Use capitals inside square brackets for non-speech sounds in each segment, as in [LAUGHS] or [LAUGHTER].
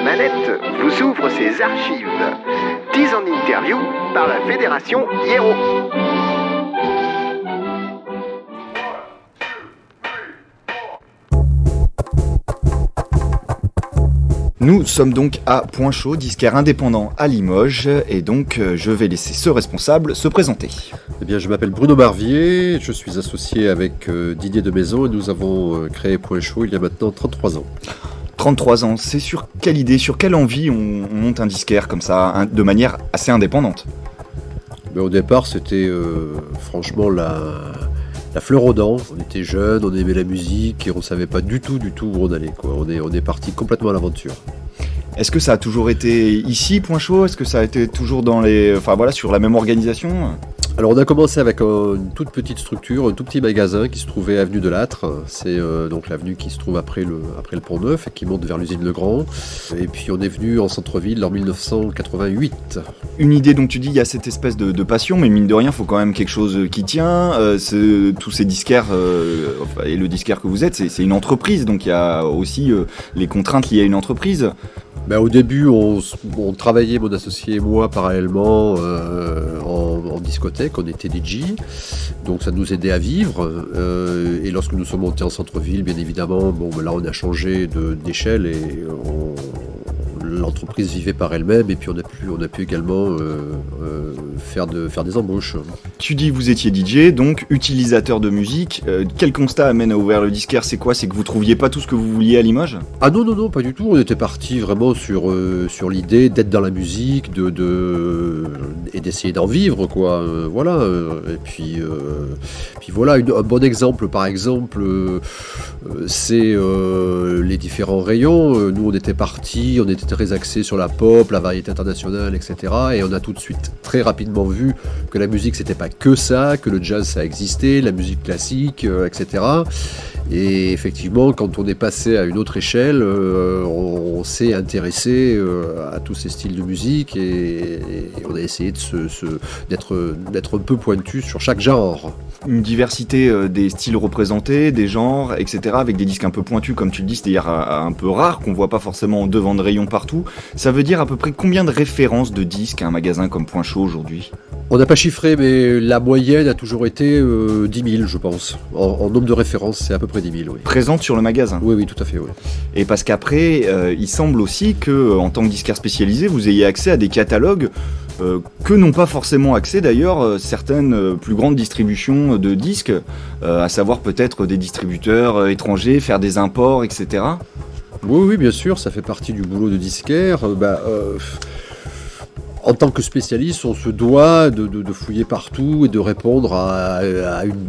la manette vous ouvre ses archives. 10 en interview par la Fédération Hiero. Nous sommes donc à Point Chaud, disquaire indépendant à Limoges, et donc euh, je vais laisser ce responsable se présenter. Eh bien, je m'appelle Bruno Barvier, je suis associé avec euh, Didier de Maison et nous avons euh, créé Point Chaud il y a maintenant 33 ans. 33 ans, c'est sur quelle idée, sur quelle envie on, on monte un disquaire comme ça, un- de manière assez indépendante? Mais au départ, c'était euh, franchement la, la fleur aux dents. On était jeunes, on aimait la musique et on savait pas du tout, du tout où on allait. Quoi. On est, on est parti complètement à l'aventure. Est-ce que ça a toujours été ici, Point Chaud? Est-ce que ça a été toujours dans les, enfin voilà, sur la même organisation? Alors on a commencé avec euh, une toute petite structure, un tout petit magasin qui se trouvait avenue de Lâtre. C'est euh, donc l'avenue qui se trouve après le, après le Pont Neuf et qui monte vers l'usine Legrand. Et puis on est venu en centre-ville en 1988. Une idée, donc tu dis, il y a cette espèce de, de passion, mais mine de rien, il faut quand même quelque chose qui tient. Euh, ce- tous ces disquaires, euh, et le disquaire que vous êtes, c'est une entreprise, donc il y a aussi euh, les contraintes liées à une entreprise. Ben, au début, on, on travaillait, mon associé et moi, parallèlement euh, en, discothèque, on était DJ, donc ça nous aidait à vivre. euh, et lorsque nous sommes montés en centre-ville, bien évidemment, bon, ben là on a changé d'échelle et on- l'entreprise vivait par elle-même. Et puis on a pu, on a pu également euh, euh, faire, de, faire des embauches. Tu dis que vous étiez DJ, donc utilisateur de musique. Euh, quel constat amène à ouvrir le disquaire? C'est quoi? C'est que vous trouviez pas tout ce que vous vouliez à Limoges Ah non, non, non, pas du tout. On était parti vraiment sur, sur l'idée d'être dans la musique de, de, et d'essayer d'en vivre, quoi. Voilà. et puis, puis voilà, une- un bon exemple, par exemple, c'est les différents rayons. Nous, on était parti, on était axé sur la pop, la variété internationale, etc. Et on a tout de suite, très rapidement vu que la musique, c'était pas que ça, que le jazz, ça existait, la musique classique, euh, etc. Et effectivement, quand on est passé à une autre échelle, euh, on, on s'est intéressé euh, à tous ces styles de musique et, et on a essayé d'être, un peu pointu sur chaque genre. Une diversité euh, des styles représentés, des genres, etc. Avec des disques un peu pointus, comme tu le dis, c'est-à-dire un peu rares, qu'on voit pas forcément en devant de rayon partout. Ça veut dire à peu près combien de références de disques à un magasin comme Point Chaud aujourd'hui? On n'a pas chiffré, mais la moyenne a toujours été euh, 10 000, je pense. En, en nombre de références, c'est à peu près 10 000, oui. Présentes sur le magasin. Oui, oui, tout à fait, oui. Et parce qu'après, euh, il semble aussi que, euh, en tant que disquaire spécialisé, vous ayez accès à des catalogues euh, que n'ont pas forcément accès d'ailleurs certaines plus grandes distributions de disques, à savoir peut-être des distributeurs étrangers, faire des imports, etc. Oui, oui, bien sûr, ça fait partie du boulot de disquaire. Bah, en tant que spécialiste, on se doit de, fouiller partout et de répondre à,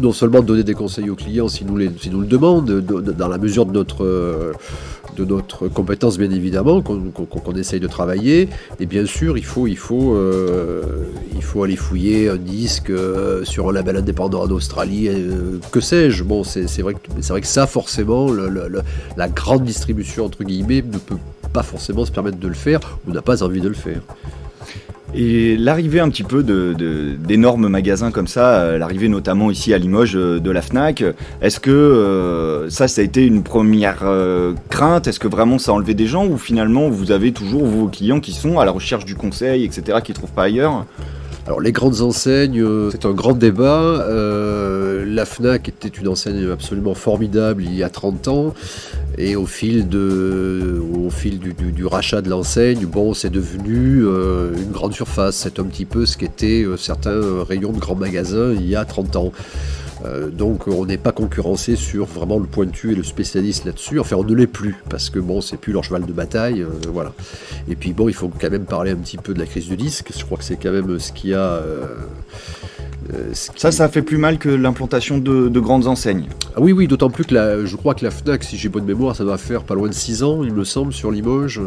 non seulement donner des conseils aux clients si nous, si nous le demandent, de- de- dans la mesure de notre, de notre compétence bien évidemment, qu'on essaye de travailler. Et bien sûr, il faut, il faut, euh, il faut aller fouiller un disque euh, sur un label indépendant en Australie, euh, que sais-je. Bon, c'est vrai, que- vrai que ça, forcément, la grande distribution, entre guillemets, ne peut pas forcément se permettre de le faire ou n'a pas envie de le faire. Et l'arrivée un petit peu d'énormes magasins comme ça, euh, l'arrivée notamment ici à Limoges euh, de la FNAC, est-ce que euh, ça, ça a été une première crainte? Est-ce que vraiment ça a enlevé des gens? Ou finalement vous avez toujours vos clients qui sont à la recherche du conseil, etc., qui ne trouvent pas ailleurs? Alors les grandes enseignes, c'est un grand débat. La FNAC était une enseigne absolument formidable il y a 30 ans. Et au fil, de, au fil du, rachat de l'enseigne, bon, c'est devenu euh, une grande surface. C'est un petit peu ce qu'étaient euh, certains euh, rayons de grands magasins il y a 30 ans. Donc on n'est pas concurrencé sur vraiment le pointu et le spécialiste là-dessus. Enfin, on ne l'est plus parce que bon, c'est plus leur cheval de bataille, voilà. Et puis bon, il faut quand même parler un petit peu de la crise du disque. Je crois que c'est quand même ce qui a. Ça, ça fait plus mal que l'implantation de, de grandes enseignes. Ah oui, oui, d'autant plus que la, je crois que la Fnac, si j'ai bonne mémoire, ça va faire pas loin de 6 ans, il me semble, sur Limoges.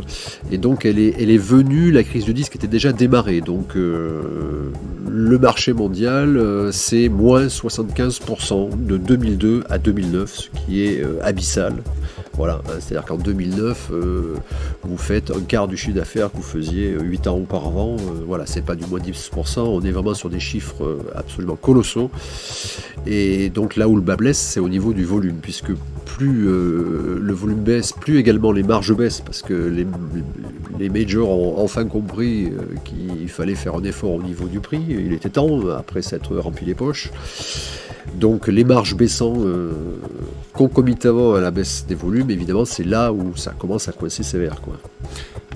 Et donc elle est, elle est venue, la crise du disque était déjà démarrée. Donc euh, le marché mondial, euh, c'est moins 75% de 2002 à 2009, ce qui est euh, abyssal. Voilà, hein, c'est-à-dire qu'en 2009, euh, vous faites un quart du chiffre d'affaires que vous faisiez 8 ans auparavant. Euh, voilà, c'est pas du moins 10%, on est vraiment sur des chiffres euh, absolument colossaux. Et donc là où le bas blesse, c'est au niveau du volume, puisque plus le volume baisse, plus également les marges baissent, parce que les, les majors ont enfin compris qu'il fallait faire un effort au niveau du prix. Il était temps, après s'être rempli les poches. Donc les marges baissant euh, concomitamment à la baisse des volumes, évidemment, c'est là où ça commence à coincer sévère.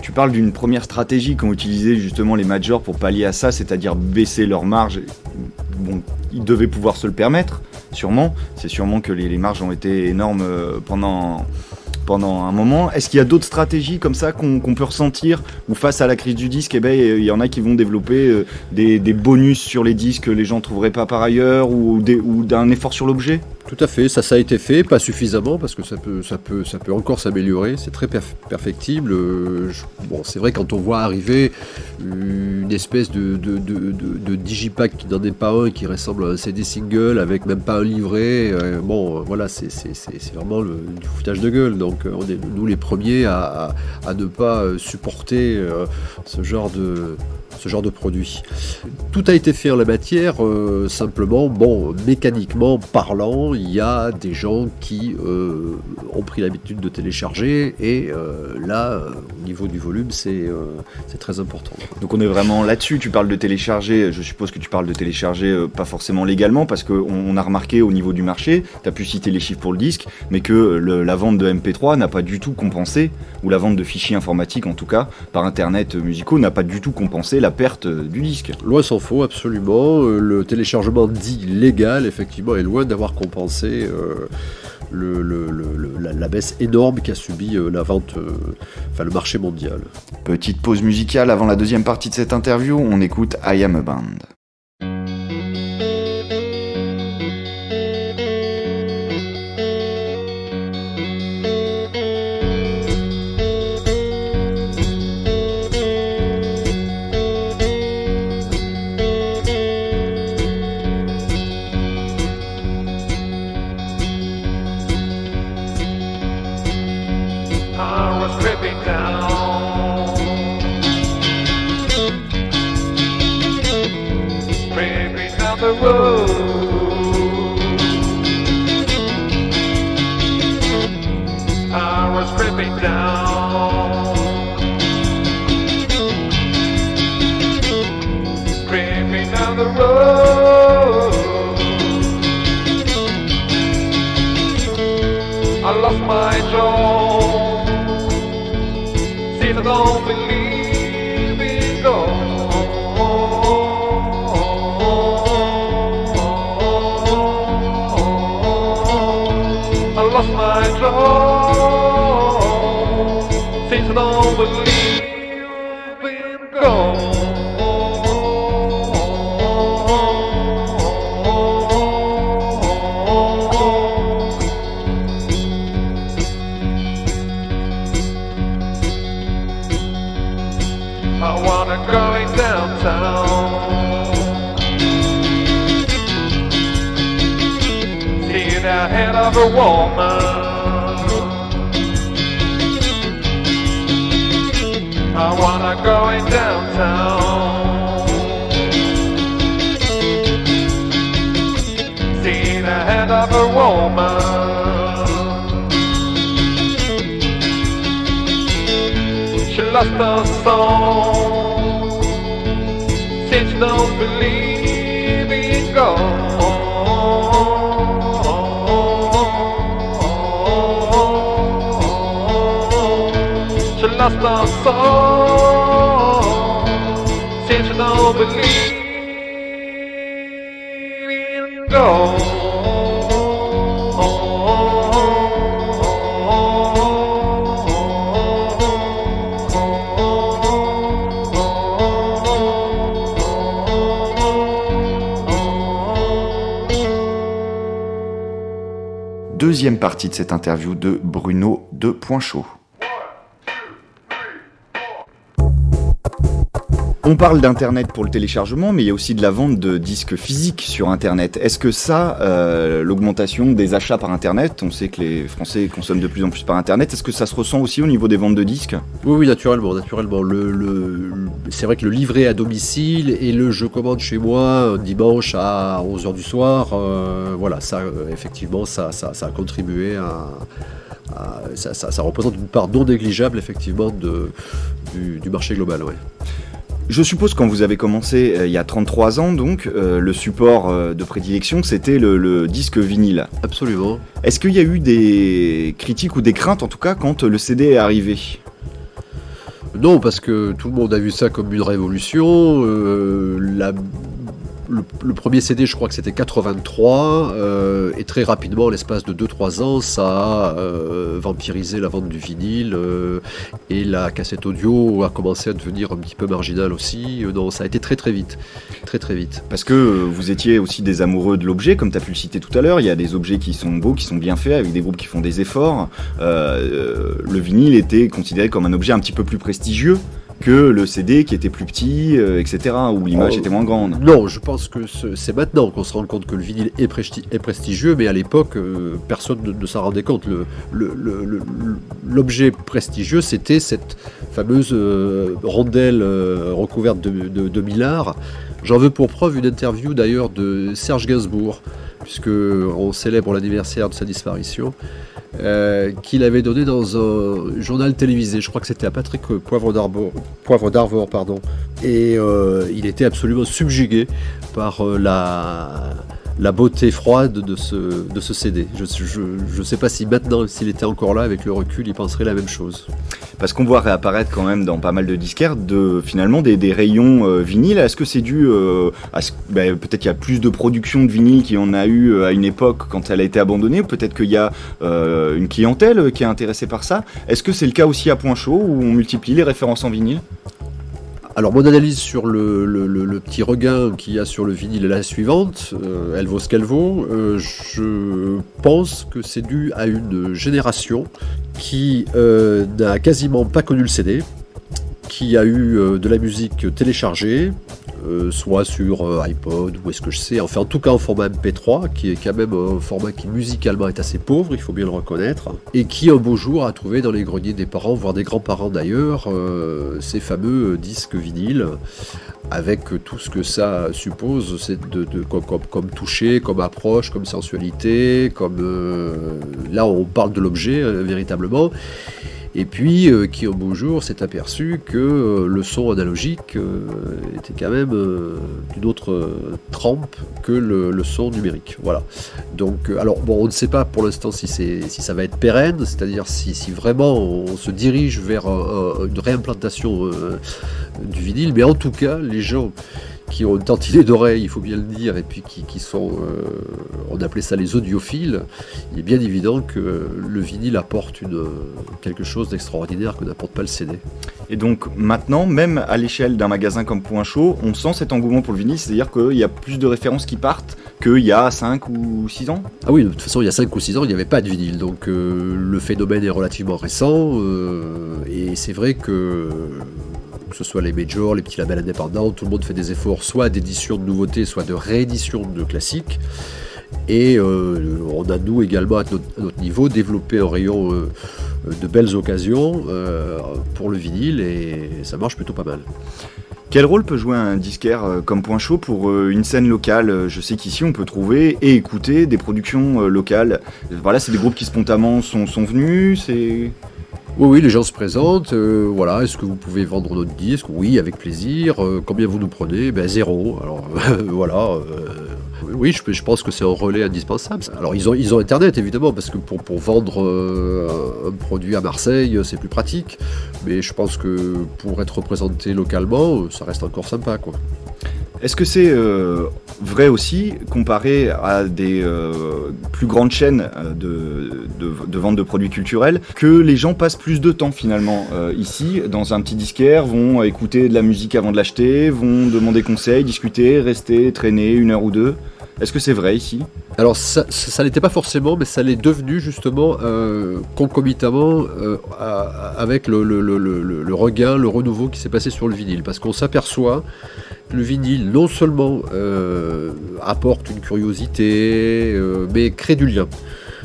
Tu parles d'une première stratégie qu'ont utilisé justement les majors pour pallier à ça, c'est-à-dire baisser leurs marges. Bon, ils devaient pouvoir se le permettre, sûrement. C'est sûrement que les, marges ont été énormes euh, pendant, pendant un moment. Est-ce qu'il y a d'autres stratégies comme ça qu'on peut ressentir ou face à la crise du disque, eh ben, il y en a qui vont développer euh, des, bonus sur les disques que les gens ne trouveraient pas par ailleurs ou, ou d'un effort sur l'objet? Tout à fait, ça, ça a été fait, pas suffisamment parce que ça peut, ça peut, ça peut encore s'améliorer. C'est très perfectible. Euh, bon, c'est vrai quand on voit arriver une espèce de, de, digipack qui n'en est pas un, qui ressemble à un CD single avec même pas un livret. Euh, bon, voilà, c'est vraiment du foutage de gueule. Donc, on est nous les premiers à, à ne pas supporter euh, ce genre de ce genre de produit. Tout a été fait en la matière, euh, simplement, bon, mécaniquement parlant, il y a des gens qui euh, ont pris l'habitude de télécharger, et euh, là, au niveau du volume, c'est très important. Donc on est vraiment là-dessus, tu parles de télécharger, je suppose que tu parles de télécharger pas forcément légalement, parce qu'on on a remarqué au niveau du marché, tu as pu citer les chiffres pour le disque, mais que la vente de MP3 n'a pas du tout compensé, ou la vente de fichiers informatiques en tout cas, par Internet musicaux, n'a pas du tout compensé la perte du disque. Loin s'en faut, absolument. Euh, le téléchargement dit légal, effectivement, est loin d'avoir compensé euh, la, baisse énorme qu'a subi euh, la vente, enfin le marché mondial. Petite pause musicale avant la deuxième partie de cette interview, on écoute I Am a Band. lost my jaw. See the open I wanna go downtown. Of a woman. I wanna go downtown. See the head of a woman. lost gospel song. Kids don't believe in God. She lost her soul. Kids don't believe in God. Deuxième partie de cette interview de Bruno de Point On parle d'Internet pour le téléchargement, mais il y a aussi de la vente de disques physiques sur Internet. Est-ce que ça, euh, l'augmentation des achats par Internet, on sait que les Français consomment de plus en plus par Internet, est-ce que ça se ressent aussi au niveau des ventes de disques? Oui, oui, naturellement, naturellement. Le, le- c'est vrai que le livret à domicile et le je commande chez moi un dimanche à 11h du soir, euh, voilà, ça, euh, effectivement, ça, a contribué à. ça, représente une part non négligeable, effectivement, du, marché global. Je suppose quand vous avez commencé euh, il y a 33 ans, donc, euh, le support euh, de prédilection, c'était le, le disque vinyle. Absolument. Est-ce qu'il y a eu des critiques ou des craintes, en tout cas, quand le CD est arrivé? Non, parce que tout le monde a vu ça comme une révolution. la- le, premier CD, je crois que c'était 83, euh, et très rapidement, en l'espace de 2-3 ans, ça a euh, vampirisé la vente du vinyle, euh, et la cassette audio a commencé à devenir un petit peu marginale aussi. Euh, non, ça a été très très vite. Très très vite. Parce que vous étiez aussi des amoureux de l'objet, comme tu as pu le citer tout à l'heure. Il y a des objets qui sont beaux, qui sont bien faits, avec des groupes qui font des efforts. Le vinyle était considéré comme un objet un petit peu plus prestigieux que le CD qui était plus petit, euh, etc., où l'image Oh, était moins grande. Non, je pense que ce- c'est maintenant qu'on se rend compte que le vinyle est, presti- est prestigieux, mais à l'époque, euh, personne ne, ne s'en rendait compte. L'objet prestigieux, c'était cette fameuse euh, rondelle recouverte de, de, de millard. J'en veux pour preuve une interview d'ailleurs de Serge Gainsbourg, puisque on célèbre l'anniversaire de sa disparition, euh, qu'il avait donné dans un journal télévisé. Je crois que c'était à Patrick Poivre d'Arvor, Poivre d'Arvor, pardon. Et euh, il était absolument subjugué par euh, la, la beauté froide de ce, de ce CD. Je ne sais pas si maintenant, s'il était encore là, avec le recul, il penserait la même chose. Parce qu'on voit réapparaître quand même dans pas mal de disquaires finalement des, des rayons euh, vinyles. Est-ce que c'est dû euh, à ce ben, peut-être qu'il y a plus de production de vinyle qu'il y en a eu euh, à une époque quand elle a été abandonnée, ou peut-être qu'il y a euh, une clientèle qui est intéressée par ça? Est-ce que c'est le cas aussi à Point Chaud où on multiplie les références en vinyle? Alors mon analyse sur le, petit regain qu'il y a sur le vinyle est la suivante, Euh, elle vaut ce qu'elle vaut. Euh, je pense que c'est dû à une génération qui euh, n'a quasiment pas connu le CD, qui a eu euh, de la musique téléchargée, euh, soit sur euh, iPod ou est-ce que je sais, enfin en tout cas en format MP3, qui est quand même un format qui musicalement est assez pauvre, il faut bien le reconnaître, et qui un beau jour a trouvé dans les greniers des parents, voire des grands-parents d'ailleurs, ces fameux disques vinyles, avec tout ce que ça suppose, c'est de, comme, comme- comme toucher, comme approche, comme sensualité, comme là on parle de l'objet véritablement. Et puis, euh, qui au beau jour s'est aperçu que euh, le son analogique euh, était quand même euh, d'une autre trempe que le, son numérique. Voilà. Donc, alors, bon, on ne sait pas pour l'instant si, si ça va être pérenne, c'est-à-dire si, si vraiment on se dirige vers un- un- une réimplantation du vinyle, mais en tout cas, les gens qui ont une tantinée d'oreilles, il faut bien le dire, et puis qui, qui sont, euh, on appelait ça les audiophiles, il est bien évident que le vinyle apporte une, quelque chose d'extraordinaire que n'apporte pas le CD. Et donc maintenant, même à l'échelle d'un magasin comme Point Chaud, on sent cet engouement pour le vinyle, c'est-à-dire qu'il y a plus de références qui partent qu'il y a 5 ou 6 ans? Ah oui, de toute façon, il y a 5 ou 6 ans, il n'y avait pas de vinyle, donc euh, le phénomène est relativement récent, euh, et c'est vrai que que ce soit les majors, les petits labels indépendants, tout le monde fait des efforts soit d'édition de nouveautés, soit de réédition de classiques. Et euh, on a nous également à notre, niveau développé un rayon euh, de belles occasions euh, pour le vinyle et ça marche plutôt pas mal. Quel rôle peut jouer un disquaire comme Point Chaud pour une scène locale? Je sais qu'ici on peut trouver et écouter des productions locales. Voilà, c'est des groupes qui spontanément sont, sont venus. Oui, oui, les gens se présentent. euh, voilà, est-ce que vous pouvez vendre notre disque? Oui, avec plaisir. Euh, combien vous nous prenez? Ben zéro. Alors [LAUGHS] voilà. euh, oui, je, pense que c'est un relais indispensable. Alors ils ont, Internet évidemment parce que pour, vendre un produit à Marseille, c'est plus pratique. Mais je pense que pour être représenté localement, ça reste encore sympa, quoi. Est-ce que c'est euh, vrai aussi, comparé à des euh, plus grandes chaînes euh, de, vente de produits culturels, que les gens passent plus de temps finalement ici, dans un petit disquaire, vont écouter de la musique avant de l'acheter, vont demander conseil, discuter, rester, traîner une heure ou deux? Est-ce que c'est vrai ici? Alors ça, ça, pas forcément, mais ça l'est devenu justement concomitamment avec le, le- regain, le renouveau qui s'est passé sur le vinyle. Parce qu'on s'aperçoit le vinyle non seulement euh, apporte une curiosité, euh, mais crée du lien.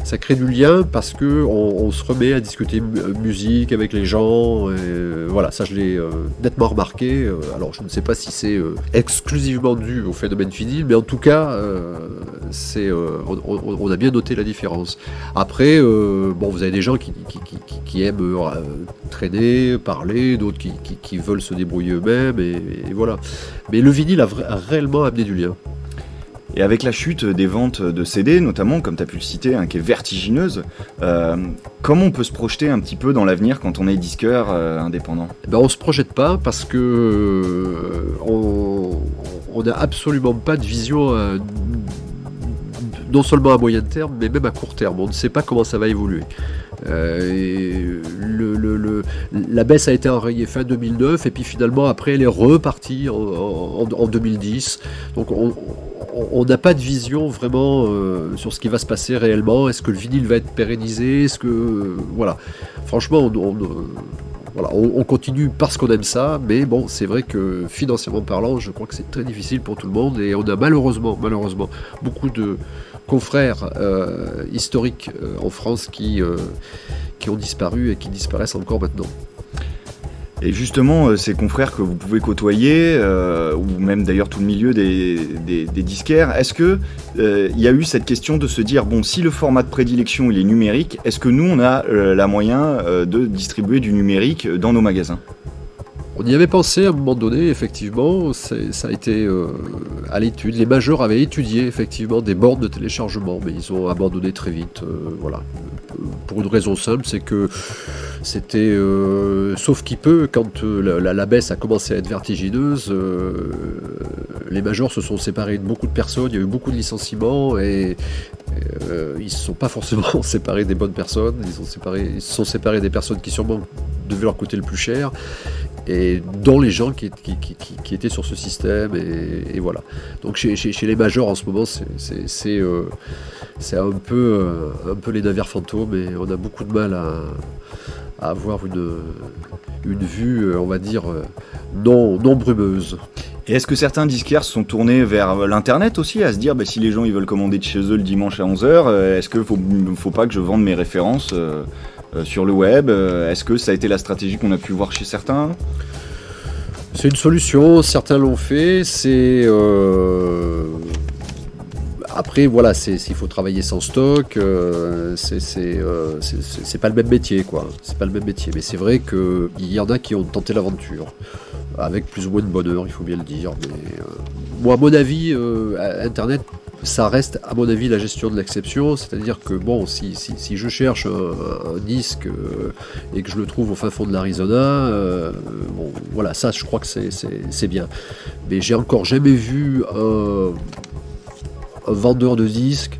Ça crée du lien parce que on, on se remet à discuter euh, musique avec les gens. voilà, ça je l'ai nettement remarqué. Alors je ne sais pas si c'est exclusivement dû au phénomène vinyle, mais en tout cas, c'est, euh, on, a bien noté la différence. Après, euh, bon, vous avez des gens qui, qui- qui- qui- qui aiment euh, traîner, parler, d'autres qui, veulent se débrouiller eux-mêmes, et, et voilà. Mais le vinyle a, a réellement amené du lien. Et avec la chute des ventes de CD, notamment, comme tu as pu le citer, hein, qui est vertigineuse, euh, comment on peut se projeter un petit peu dans l'avenir quand on est disqueur euh, indépendant? Eh ben, on se projette pas parce que euh, on n'a absolument pas de vision non seulement à moyen terme, mais même à court terme. On ne sait pas comment ça va évoluer. Euh, le- la baisse a été enrayée fin 2009 et puis finalement après elle est repartie en, en- en 2010. Donc on n'a pas de vision vraiment euh, sur ce qui va se passer réellement. Est-ce que le vinyle va être pérennisé? Est-ce que euh, voilà, franchement, on, voilà, on continue parce qu'on aime ça, mais bon, c'est vrai que financièrement parlant, je crois que c'est très difficile pour tout le monde et on a malheureusement, malheureusement, beaucoup de confrères euh, historiques euh, en France qui, euh, qui ont disparu et qui disparaissent encore maintenant. Et justement, euh, ces confrères que vous pouvez côtoyer, euh, ou même d'ailleurs tout le milieu des, des- disquaires, est-ce que euh, il y a eu cette question de se dire bon, si le format de prédilection il est numérique, est-ce que nous on a euh, la moyen euh, de distribuer du numérique dans nos magasins? On y avait pensé à un moment donné, effectivement, ça a été euh, à l'étude. Les majeurs avaient étudié effectivement des bornes de téléchargement, mais ils ont abandonné très vite. euh, voilà. Pour une raison simple, c'est que c'était, euh, sauf qui peut, quand la, baisse a commencé à être vertigineuse, les majors se sont séparés de beaucoup de personnes, il y a eu beaucoup de licenciements et ils ne se sont pas forcément [LAUGHS] séparés des bonnes personnes, ils, ils se sont séparés des personnes qui sûrement devaient leur coûter le plus cher et dont les gens qui, étaient sur ce système et, voilà. Donc chez, les majors en ce moment c'est euh, c'est un peu euh, un peu les navires fantômes et on a beaucoup de mal à, avoir une, vue euh, on va dire non, brumeuse. Et est-ce que certains disquaires se sont tournés vers l'internet aussi, à se dire bah, si les gens ils veulent commander de chez eux le dimanche à 11h, est-ce qu'il faut, faut pas que je vende mes références sur le web Euh, Est-ce que ça a été la stratégie qu'on a pu voir chez certains? C'est une solution, certains l'ont fait, c'est... euh, Après, voilà, s'il faut travailler sans stock, euh, c'est euh, pas le même métier, quoi. C'est pas le même métier, mais c'est vrai qu'il y en a qui ont tenté l'aventure, avec plus ou moins de bonheur, il faut bien le dire. Mais euh, moi, à mon avis, euh, Internet, ça reste, à mon avis, la gestion de l'exception, c'est-à-dire que, bon, si, si, je cherche un, un disque euh, et que je le trouve au fin fond de l'Arizona, euh, bon, voilà, ça, je crois que c'est- bien. Mais j'ai encore jamais vu un, vendeur de disques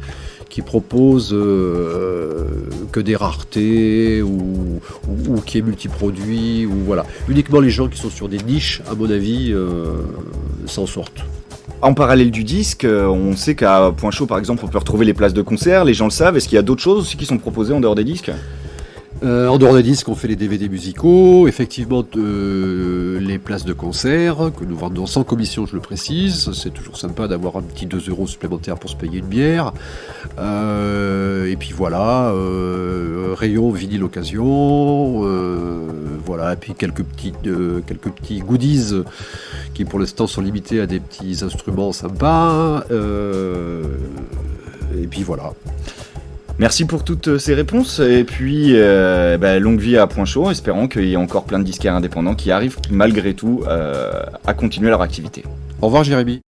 qui propose euh, que des raretés ou, ou, qui est multiproduit ou voilà. Uniquement les gens qui sont sur des niches, à mon avis, euh, s'en sortent. En parallèle du disque, euh, on sait qu'à Point Chaud par exemple on peut retrouver les places de concert, les gens le savent, est-ce qu'il y a d'autres choses aussi qui sont proposées en dehors des disques? Euh, en dehors des disques, on fait les DVD musicaux, effectivement euh, les places de concert que nous vendons sans commission, je le précise. C'est toujours sympa d'avoir un petit 2 euros supplémentaires pour se payer une bière. Euh, et puis voilà, rayon vinyle occasion, voilà, et puis quelques petits, quelques petits goodies qui pour l'instant sont limités à des petits instruments sympas. et puis voilà. Merci pour toutes ces réponses et puis euh, bah, longue vie à Point Chaud, espérons qu'il y ait encore plein de disquaires indépendants qui arrivent malgré tout euh, à continuer leur activité. Au revoir Jérémy.